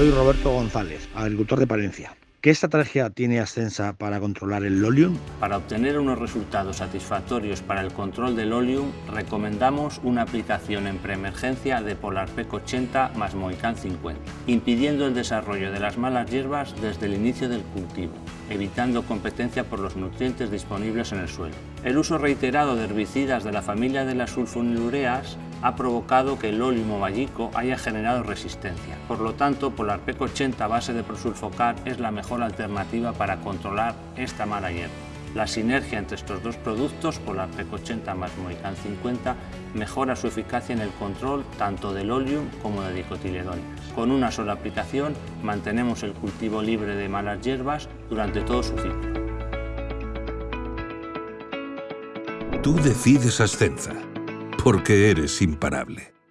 Soy Roberto González, agricultor de Palencia. ¿Qué estrategia tiene Ascensa para controlar el Lolium? Para obtener unos resultados satisfactorios para el control del Lolium, recomendamos una aplicación en preemergencia de Polarpec 80 más Moican 50, impidiendo el desarrollo de las malas hierbas desde el inicio del cultivo, evitando competencia por los nutrientes disponibles en el suelo. El uso reiterado de herbicidas de la familia de las sulfonilureas ha provocado que el óleo vallico haya generado resistencia. Por lo tanto, Polarpec 80 a base de prosulfocar es la mejor alternativa para controlar esta mala hierba. La sinergia entre estos dos productos, Polarpec 80 más Moican 50, mejora su eficacia en el control tanto del oleum como de dicotiledóneas. Con una sola aplicación mantenemos el cultivo libre de malas hierbas durante todo su ciclo. Tú decides Ascensa porque eres imparable.